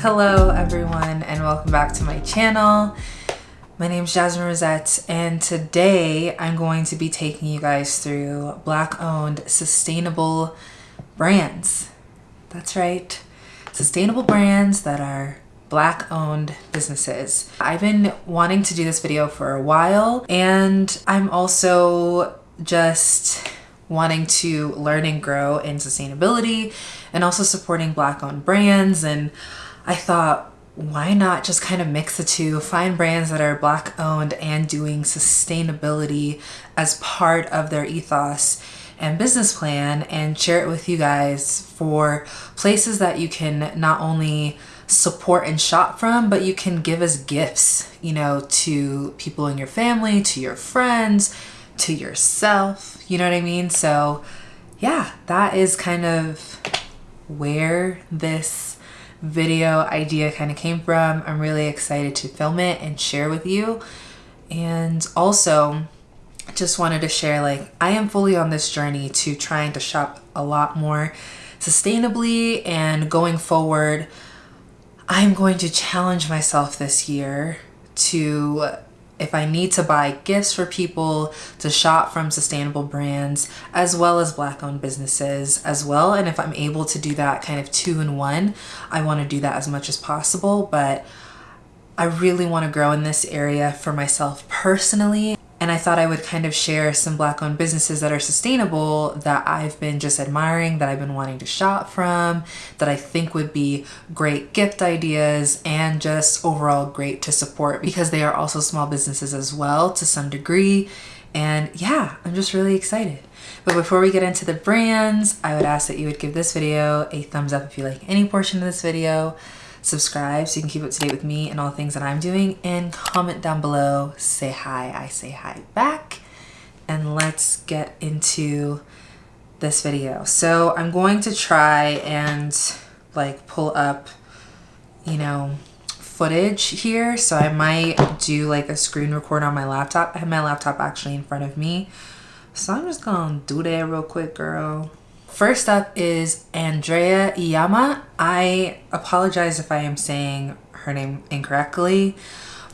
Hello everyone and welcome back to my channel. My name is Jasmine Rosette and today I'm going to be taking you guys through black owned sustainable brands. That's right, sustainable brands that are black owned businesses. I've been wanting to do this video for a while and I'm also just wanting to learn and grow in sustainability and also supporting black owned brands and I thought, why not just kind of mix the two, find brands that are black owned and doing sustainability as part of their ethos and business plan and share it with you guys for places that you can not only support and shop from, but you can give as gifts, you know, to people in your family, to your friends, to yourself. You know what I mean? So yeah, that is kind of where this video idea kind of came from. I'm really excited to film it and share with you. And also, just wanted to share like I am fully on this journey to trying to shop a lot more sustainably and going forward I'm going to challenge myself this year to if I need to buy gifts for people to shop from sustainable brands as well as black owned businesses as well. And if I'm able to do that kind of two in one I want to do that as much as possible. But I really want to grow in this area for myself personally and I thought I would kind of share some black owned businesses that are sustainable that I've been just admiring, that I've been wanting to shop from, that I think would be great gift ideas and just overall great to support because they are also small businesses as well to some degree. And yeah, I'm just really excited. But before we get into the brands, I would ask that you would give this video a thumbs up if you like any portion of this video subscribe so you can keep up to date with me and all the things that I'm doing. And comment down below say hi I say hi back. And let's get into this video. So I'm going to try and like pull up you know footage here. So I might do like a screen record on my laptop. I have my laptop actually in front of me. So I'm just gonna do that real quick girl First up is Andrea Iyamah. I apologize if I am saying her name incorrectly,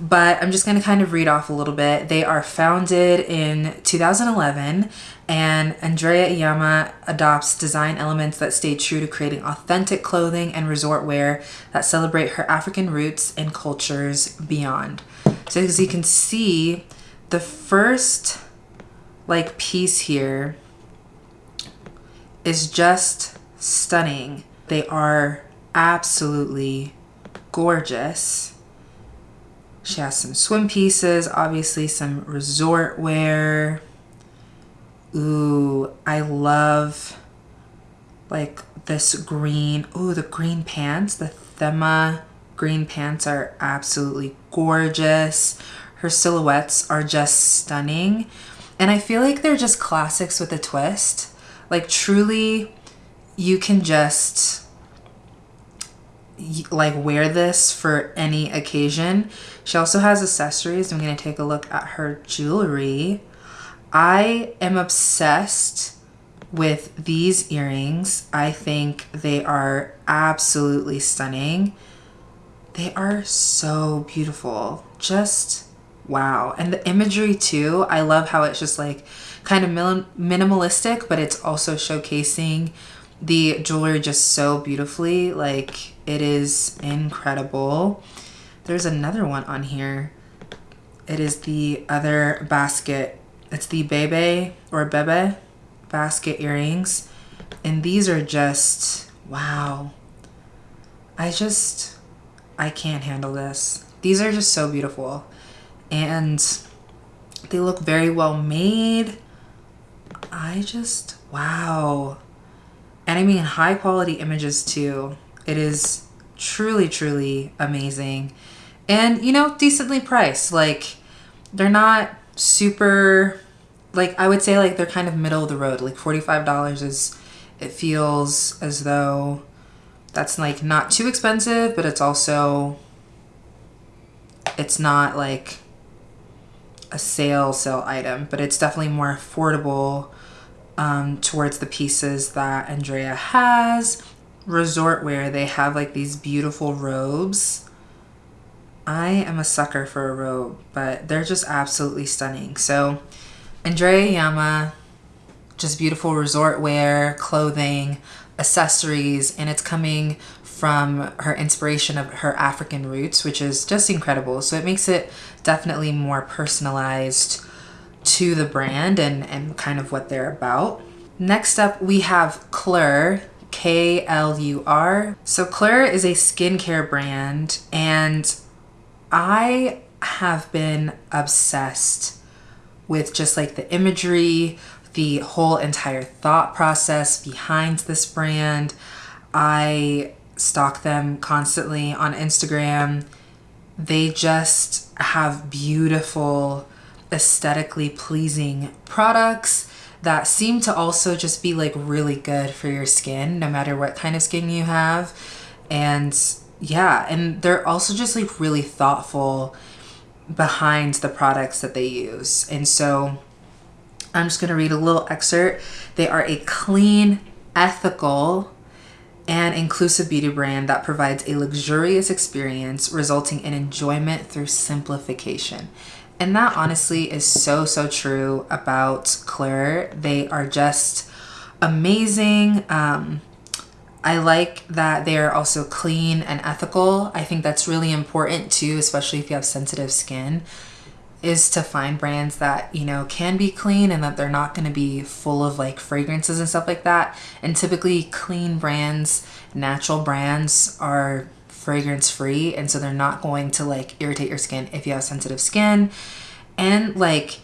but I'm just going to kind of read off a little bit. They are founded in 2011 and Andrea Iyamah adopts design elements that stay true to creating authentic clothing and resort wear that celebrate her African roots and cultures beyond. So as you can see, the first like piece here is just stunning. They are absolutely gorgeous. She has some swim pieces, obviously some resort wear. Ooh, I love like this green. Ooh, the green pants, the Thema green pants are absolutely gorgeous. Her silhouettes are just stunning. And I feel like they're just classics with a twist. Like truly, you can just like wear this for any occasion. She also has accessories. I'm going to take a look at her jewelry. I am obsessed with these earrings. I think they are absolutely stunning. They are so beautiful. Just wow. And the imagery too. I love how it's just like kind of minimalistic, but it's also showcasing the jewelry just so beautifully. Like it is incredible. There's another one on here. It is the other basket. It's the Bebe or Bebe basket earrings. And these are just, wow. I just, I can't handle this. These are just so beautiful. And they look very well made. I just, wow. And I mean high quality images too. It is truly, truly amazing. And, you know, decently priced. Like, they're not super, like, I would say, like, they're kind of middle of the road. Like, $45 is, it feels as though that's, like, not too expensive, but it's also, it's not, like, a sale sale item, but it's definitely more affordable um, towards the pieces that Andrea has. resort wear, they have like these beautiful robes. I am a sucker for a robe, but they're just absolutely stunning. So, Andrea Iyamah, just beautiful resort wear, clothing, accessories, and it's coming from her inspiration of her African roots, which is just incredible. So it makes it definitely more personalized to the brand and, and kind of what they're about. Next up, we have Klur, K L U R. So Klur is a skincare brand, and I have been obsessed with just like the imagery, the whole entire thought process behind this brand. I stalk them constantly on Instagram. They just have beautiful, aesthetically pleasing products that seem to also just be like really good for your skin, no matter what kind of skin you have. And yeah, and they're also just like really thoughtful behind the products that they use. And so I'm just going to read a little excerpt. They are a clean, ethical, and inclusive beauty brand that provides a luxurious experience resulting in enjoyment through simplification. And that honestly is so, so true about Klur. They are just amazing. Um, I like that they are also clean and ethical. I think that's really important too, especially if you have sensitive skin is to find brands that you know can be clean and that they're not going to be full of like fragrances and stuff like that. And typically clean brands natural brands are fragrance free and so they're not going to like irritate your skin if you have sensitive skin. And like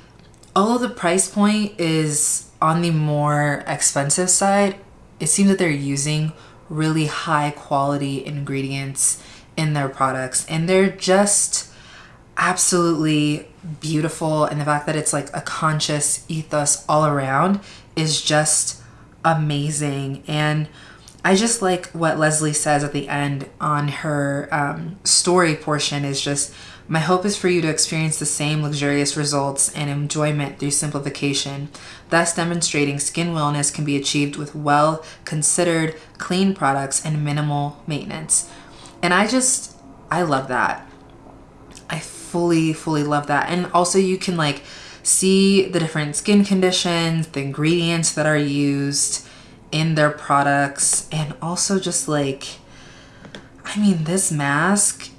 although the price point is on the more expensive side it seems that they're using really high quality ingredients in their products. And they're just absolutely beautiful and the fact that it's like a conscious ethos all around is just amazing. And I just like what Leslie says at the end on her um, story portion is just my hope is for you to experience the same luxurious results and enjoyment through simplification, thus demonstrating skin wellness can be achieved with well considered clean products and minimal maintenance. And I just, I love that fully, fully love that. And also you can like see the different skin conditions, the ingredients that are used in their products, and also just like, I mean, this mask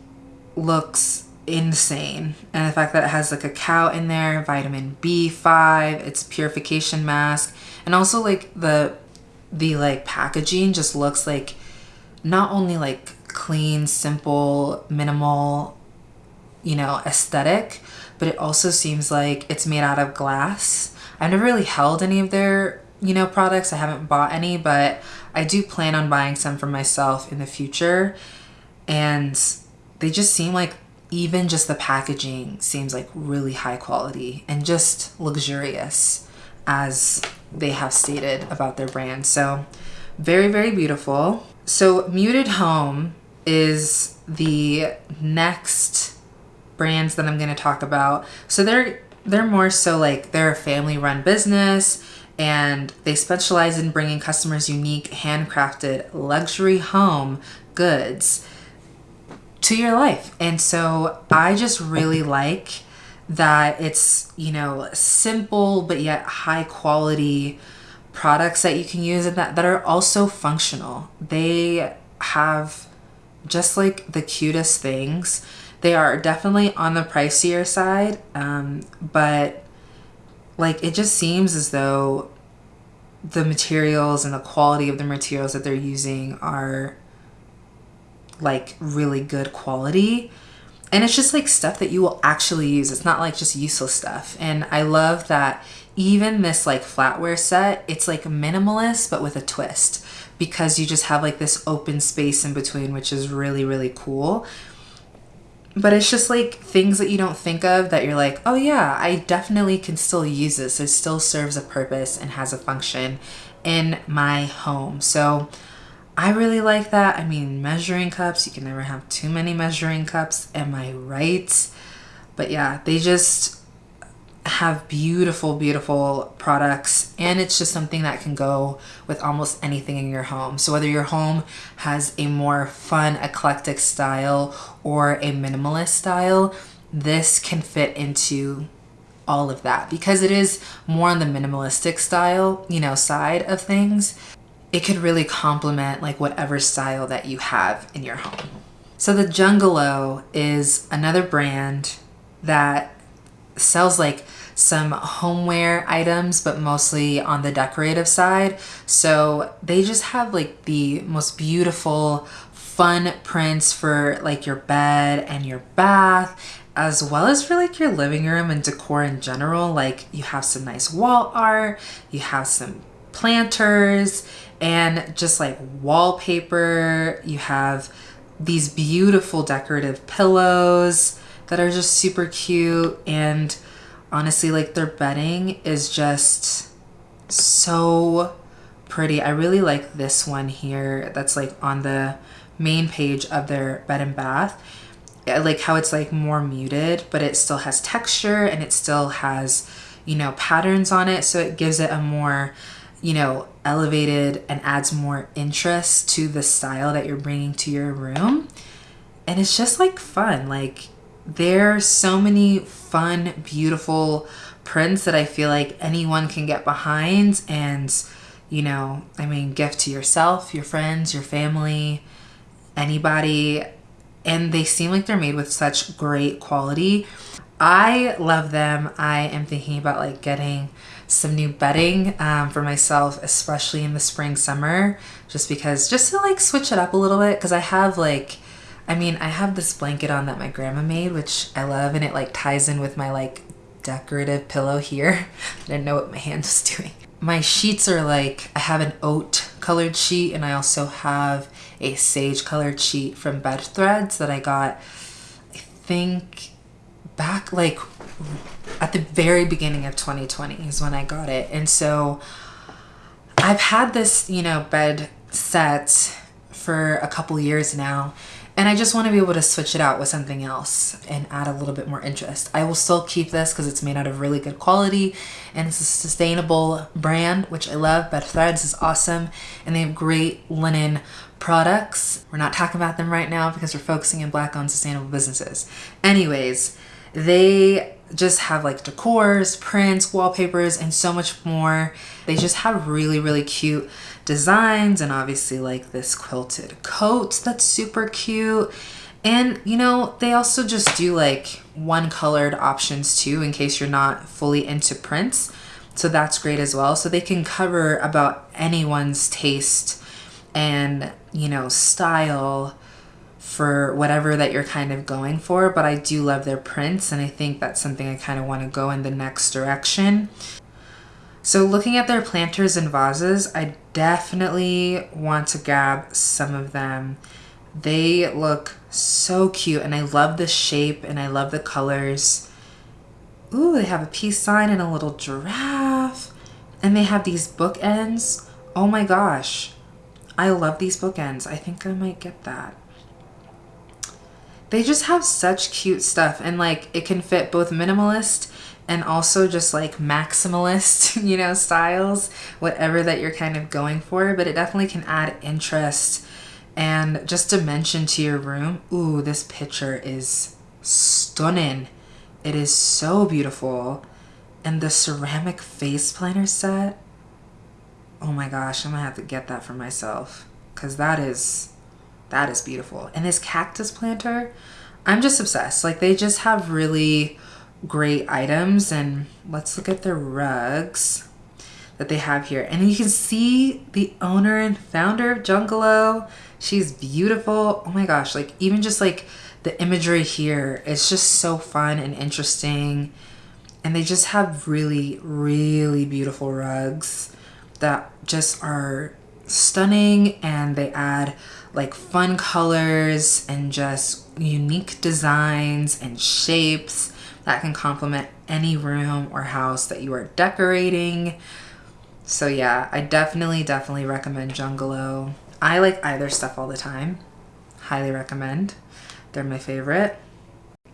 looks insane. And the fact that it has like a cow in there, vitamin B5, it's purification mask, and also like the the like packaging just looks like not only like clean, simple, minimal you know, aesthetic, but it also seems like it's made out of glass. I've never really held any of their, you know, products. I haven't bought any, but I do plan on buying some for myself in the future. And they just seem like even just the packaging seems like really high quality and just luxurious as they have stated about their brand. So very, very beautiful. So Muted Home is the next brands that I'm going to talk about. So they're they're more so like they're a family run business and they specialize in bringing customers unique handcrafted luxury home goods to your life. And so I just really like that it's, you know, simple but yet high quality products that you can use and that, that are also functional. They have just like the cutest things they are definitely on the pricier side, um, but like it just seems as though the materials and the quality of the materials that they're using are like really good quality. And it's just like stuff that you will actually use. It's not like just useless stuff. And I love that even this like flatware set, it's like minimalist but with a twist because you just have like this open space in between, which is really, really cool but it's just like things that you don't think of that you're like, oh yeah, I definitely can still use this. It still serves a purpose and has a function in my home. So I really like that. I mean, measuring cups, you can never have too many measuring cups. Am I right? But yeah, they just, have beautiful, beautiful products, and it's just something that can go with almost anything in your home. So, whether your home has a more fun, eclectic style or a minimalist style, this can fit into all of that because it is more on the minimalistic style, you know, side of things. It could really complement like whatever style that you have in your home. So the Jungalow is another brand that sells like some homeware items, but mostly on the decorative side. So they just have like the most beautiful, fun prints for like your bed and your bath as well as for like your living room and decor in general. Like you have some nice wall art, you have some planters and just like wallpaper. You have these beautiful decorative pillows that are just super cute and honestly like their bedding is just so pretty. I really like this one here that's like on the main page of their bed and bath. I like how it's like more muted, but it still has texture and it still has, you know, patterns on it. So it gives it a more, you know, elevated and adds more interest to the style that you're bringing to your room. And it's just like fun. Like there's so many fun, beautiful prints that I feel like anyone can get behind and you know, I mean, gift to yourself, your friends, your family, anybody. And they seem like they're made with such great quality. I love them. I am thinking about like getting some new bedding um, for myself, especially in the spring, summer, just because, just to like switch it up a little bit. Cause I have like, I mean, I have this blanket on that my grandma made, which I love, and it like ties in with my like decorative pillow here. I didn't know what my hand was doing. My sheets are like, I have an oat colored sheet, and I also have a sage colored sheet from Bed Threads that I got, I think, back like at the very beginning of 2020 is when I got it. And so I've had this, you know, bed set for a couple years now. And I just want to be able to switch it out with something else and add a little bit more interest. I will still keep this because it's made out of really good quality and it's a sustainable brand, which I love. Bed Threads is awesome and they have great linen products. We're not talking about them right now because we're focusing in black owned sustainable businesses. Anyways, they just have like decors, prints, wallpapers, and so much more. They just have really, really cute designs and obviously like this quilted coat that's super cute. And you know, they also just do like one colored options too in case you're not fully into prints. So that's great as well. So they can cover about anyone's taste and, you know, style for whatever that you're kind of going for, but I do love their prints and I think that's something I kind of want to go in the next direction. So looking at their planters and vases, I definitely want to grab some of them. They look so cute and I love the shape and I love the colors. Ooh, they have a peace sign and a little giraffe. And they have these bookends. Oh my gosh. I love these bookends. I think I might get that they just have such cute stuff and like it can fit both minimalist and also just like maximalist, you know, styles, whatever that you're kind of going for, but it definitely can add interest and just dimension to your room. Ooh, this picture is stunning. It is so beautiful. And the ceramic face planner set, oh my gosh, I'm gonna have to get that for myself because that is that is beautiful. And this cactus planter, I'm just obsessed. Like they just have really great items and let's look at the rugs that they have here. And you can see the owner and founder of Jungalow. She's beautiful. Oh my gosh, like even just like the imagery here is just so fun and interesting. And they just have really, really beautiful rugs that just are stunning and they add like fun colors and just unique designs and shapes that can complement any room or house that you are decorating. So yeah, I definitely, definitely recommend Jungalow. I like either stuff all the time. Highly recommend. They're my favorite.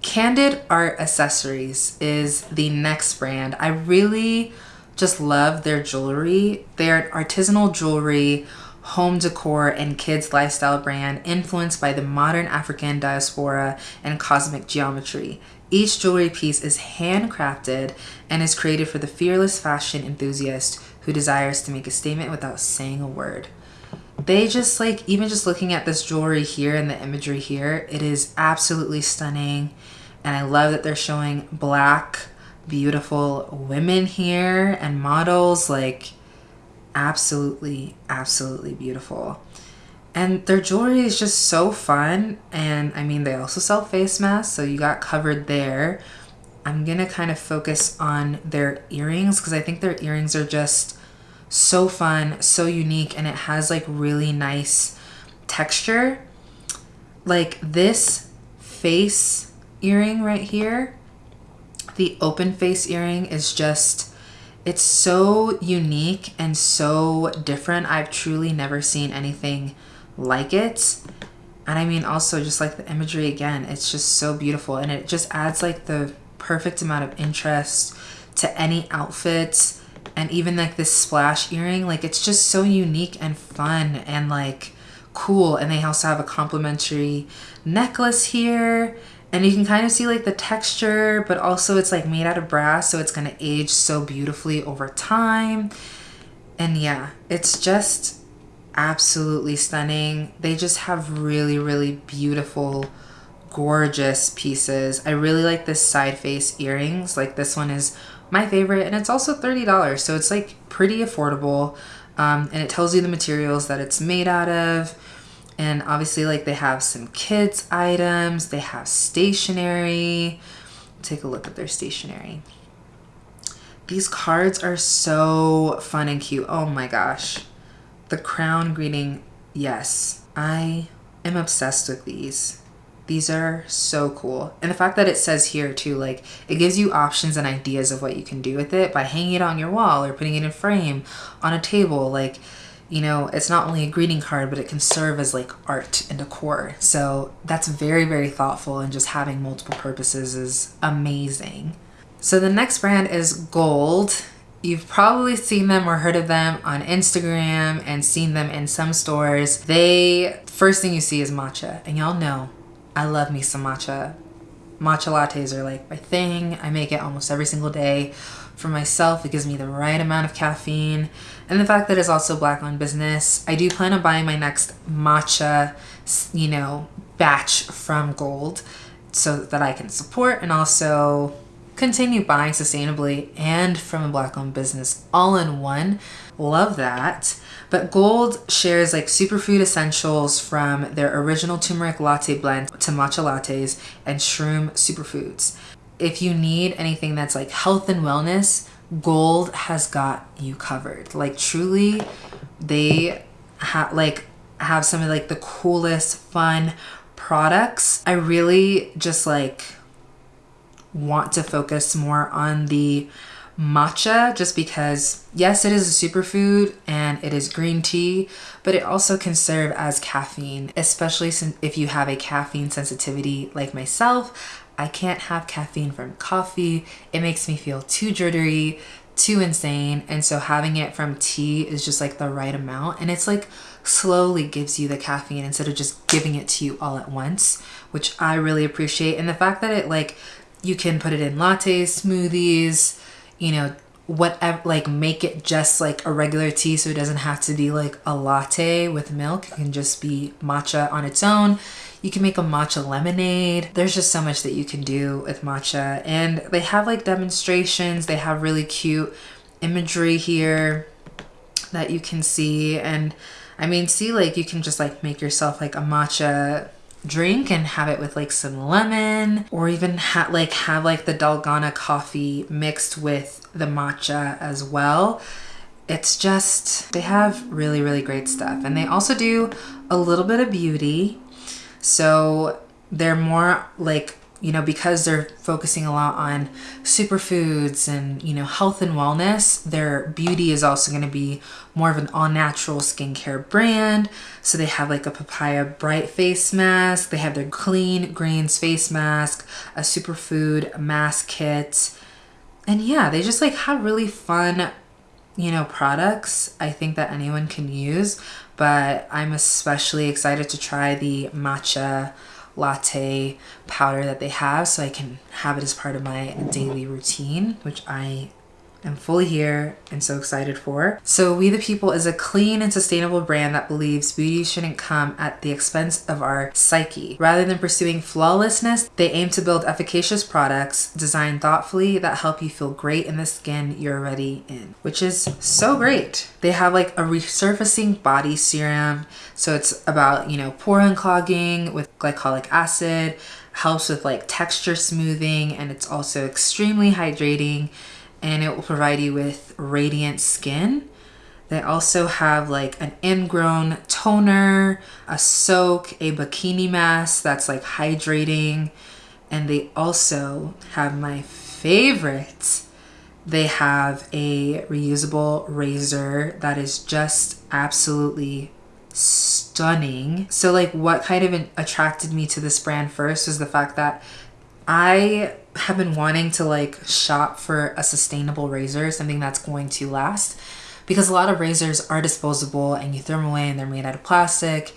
Candid Art Accessories is the next brand. I really just love their jewelry. They're artisanal jewelry, home decor, and kids lifestyle brand influenced by the modern African diaspora and cosmic geometry. Each jewelry piece is handcrafted and is created for the fearless fashion enthusiast who desires to make a statement without saying a word. They just like, even just looking at this jewelry here and the imagery here, it is absolutely stunning. And I love that they're showing black, beautiful women here and models. Like, absolutely, absolutely beautiful. And their jewelry is just so fun. And I mean, they also sell face masks, so you got covered there. I'm gonna kind of focus on their earrings because I think their earrings are just so fun, so unique, and it has like really nice texture. Like this face earring right here, the open face earring is just, it's so unique and so different. I've truly never seen anything like it. And I mean, also just like the imagery again, it's just so beautiful and it just adds like the perfect amount of interest to any outfit. And even like this splash earring, like it's just so unique and fun and like cool. And they also have a complimentary necklace here. And you can kind of see like the texture, but also it's like made out of brass. So it's going to age so beautifully over time. And yeah, it's just absolutely stunning. They just have really, really beautiful, gorgeous pieces. I really like this side face earrings. Like this one is my favorite and it's also $30. So it's like pretty affordable. Um, and it tells you the materials that it's made out of. And obviously like they have some kids items. They have stationery. Take a look at their stationery. These cards are so fun and cute. Oh my gosh. The crown greeting, yes. I am obsessed with these. These are so cool. And the fact that it says here too, like it gives you options and ideas of what you can do with it by hanging it on your wall or putting it in frame on a table. Like, you know, it's not only a greeting card, but it can serve as like art and decor. So that's very, very thoughtful and just having multiple purposes is amazing. So the next brand is Golde You've probably seen them or heard of them on Instagram and seen them in some stores. They, first thing you see is matcha. And y'all know, I love me some matcha. Matcha lattes are like my thing. I make it almost every single day for myself. It gives me the right amount of caffeine. And the fact that it's also black owned business. I do plan on buying my next matcha, you know, batch from Golde so that I can support and also continue buying sustainably and from a black owned business all in one. Love that. But Golde shares like superfood essentials from their original turmeric latte blend to matcha lattes and shroom superfoods. If you need anything that's like health and wellness, Golde has got you covered. Like truly, they have like have some of like the coolest fun products. I really just like want to focus more on the matcha just because yes it is a superfood and it is green tea but it also can serve as caffeine especially since if you have a caffeine sensitivity like myself. I can't have caffeine from coffee. It makes me feel too jittery too insane and so having it from tea is just like the right amount and it's like slowly gives you the caffeine instead of just giving it to you all at once which i really appreciate and the fact that it like you can put it in lattes, smoothies, you know, whatever, like make it just like a regular tea so it doesn't have to be like a latte with milk. It can just be matcha on its own. You can make a matcha lemonade. There's just so much that you can do with matcha. And they have like demonstrations. They have really cute imagery here that you can see. And I mean, see like you can just like make yourself like a matcha drink and have it with like some lemon or even ha like have like the dalgona coffee mixed with the matcha as well. It's just they have really really great stuff. And they also do a little bit of beauty. So they're more like you know, because they're focusing a lot on superfoods and, you know, health and wellness, their beauty is also going to be more of an all natural skincare brand. So they have like a papaya bright face mask, they have their clean greens face mask, a superfood mask kit. And yeah, they just like have really fun, you know, products I think that anyone can use. But I'm especially excited to try the matcha latte powder that they have so I can have it as part of my daily routine, which I am fully here and so excited for. So Oui the People is a clean and sustainable brand that believes beauty shouldn't come at the expense of our psyche. Rather than pursuing flawlessness, they aim to build efficacious products designed thoughtfully that help you feel great in the skin you're already in, which is so great. They have like a resurfacing body serum. So it's about, you know, pore unclogging with glycolic acid, helps with like texture smoothing, and it's also extremely hydrating and it will provide you with radiant skin. They also have like an ingrown toner, a soak, a bikini mask that's like hydrating. And they also have my favorite. They have a reusable razor that is just absolutely stunning. So like what kind of attracted me to this brand first was the fact that I have been wanting to like shop for a sustainable razor, something that's going to last. Because a lot of razors are disposable and you throw them away and they're made out of plastic.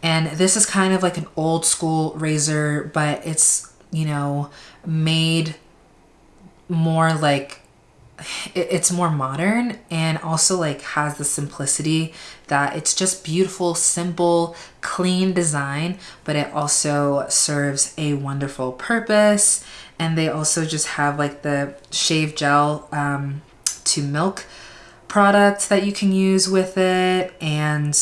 And this is kind of like an old school razor, but it's, you know, made more like it's more modern and also like has the simplicity that it's just beautiful, simple, clean design, but it also serves a wonderful purpose. And they also just have like the shave gel um, to milk products that you can use with it. And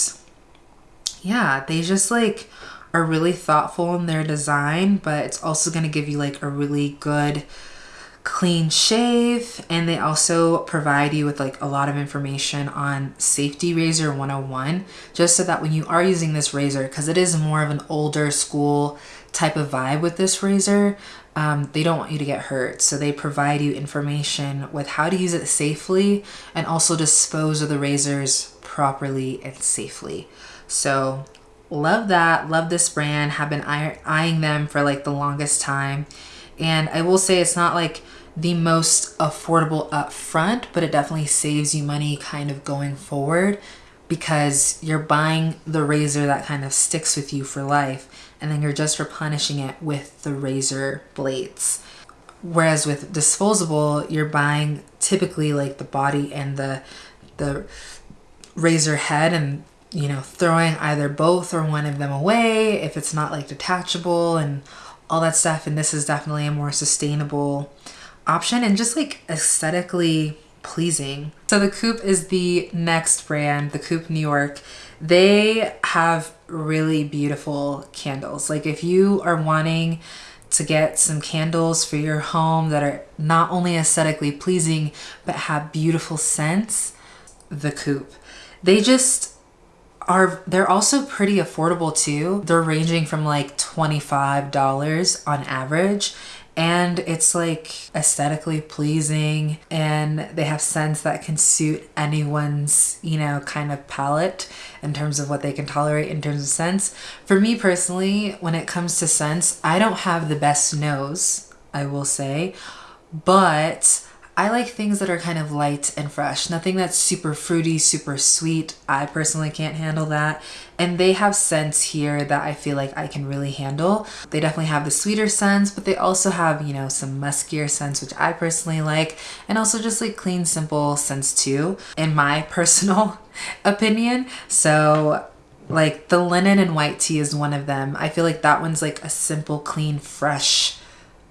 yeah, they just like are really thoughtful in their design, but it's also going to give you like a really good clean shave and they also provide you with like a lot of information on safety razor 101 just so that when you are using this razor because it is more of an older school type of vibe with this razor um, they don't want you to get hurt. So they provide you information with how to use it safely and also dispose of the razors properly and safely. So love that. Love this brand. Have been eyeing them for like the longest time. And I will say it's not like the most affordable up front, but it definitely saves you money kind of going forward because you're buying the razor that kind of sticks with you for life and then you're just replenishing it with the razor blades. Whereas with disposable, you're buying typically like the body and the the razor head and you know throwing either both or one of them away if it's not like detachable and all that stuff and this is definitely a more sustainable option and just like aesthetically pleasing. So the Coop is the next brand, the Coop New York. They have really beautiful candles. Like if you are wanting to get some candles for your home that are not only aesthetically pleasing but have beautiful scents, the Coop. They just are they're also pretty affordable too. They're ranging from like $25 on average and it's like aesthetically pleasing and they have scents that can suit anyone's you know kind of palette in terms of what they can tolerate in terms of scents. For me personally when it comes to scents i don't have the best nose i will say but I like things that are kind of light and fresh. Nothing that's super fruity, super sweet. I personally can't handle that. And they have scents here that I feel like I can really handle. They definitely have the sweeter scents, but they also have, you know, some muskier scents, which I personally like. And also just like clean, simple scents too, in my personal opinion. So like the linen and white tea is one of them. I feel like that one's like a simple, clean, fresh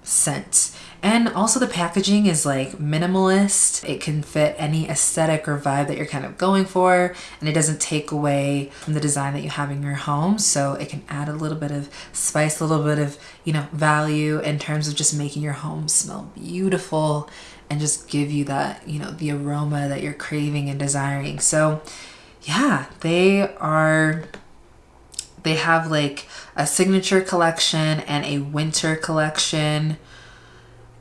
scent. And also the packaging is like minimalist. It can fit any aesthetic or vibe that you're kind of going for and it doesn't take away from the design that you have in your home. So it can add a little bit of spice, a little bit of, you know, value in terms of just making your home smell beautiful and just give you that, you know, the aroma that you're craving and desiring. So yeah, they are they have like a signature collection and a winter collection.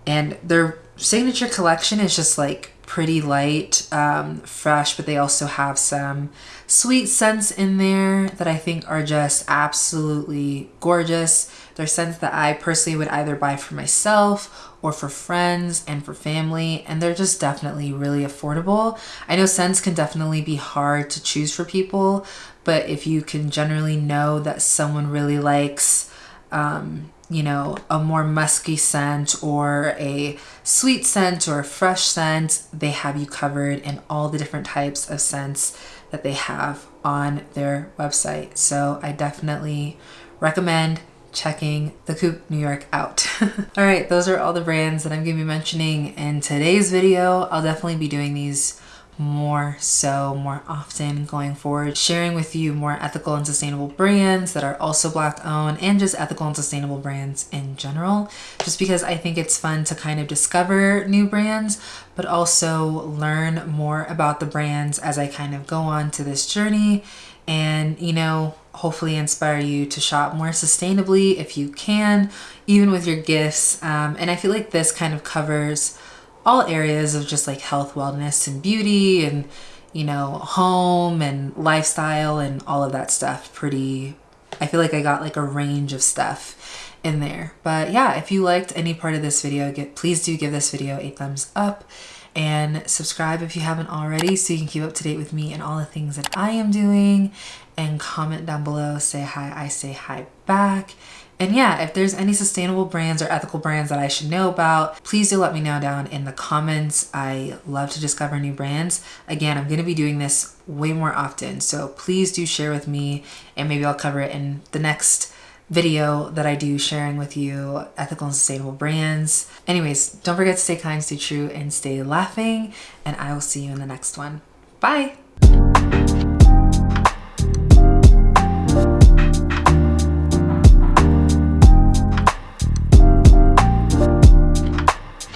And their signature collection is just like pretty light, um, fresh, but they also have some sweet scents in there that I think are just absolutely gorgeous. They're scents that I personally would either buy for myself or for friends and for family, and they're just definitely really affordable. I know scents can definitely be hard to choose for people, but if you can generally know that someone really likes um, you know, a more musky scent or a sweet scent or a fresh scent, they have you covered in all the different types of scents that they have on their website. So I definitely recommend checking the Coop New York out. all right, those are all the brands that I'm to be mentioning in today's video. I'll definitely be doing these more so more often going forward sharing with you more ethical and sustainable brands that are also black owned and just ethical and sustainable brands in general. Just because I think it's fun to kind of discover new brands but also learn more about the brands as I kind of go on to this journey and you know hopefully inspire you to shop more sustainably if you can even with your gifts. Um, and I feel like this kind of covers all areas of just like health, wellness, and beauty, and you know, home and lifestyle and all of that stuff. Pretty, I feel like I got like a range of stuff in there. But yeah, if you liked any part of this video, get please do give this video a thumbs up and subscribe if you haven't already so you can keep up to date with me and all the things that I am doing and comment down below say hi I say hi back and yeah, if there's any sustainable brands or ethical brands that I should know about, please do let me know down in the comments. I love to discover new brands. Again, I'm going to be doing this way more often. So please do share with me and maybe I'll cover it in the next video that I do sharing with you ethical and sustainable brands. Anyways, don't forget to stay kind, stay true, and stay laughing. And I will see you in the next one. Bye.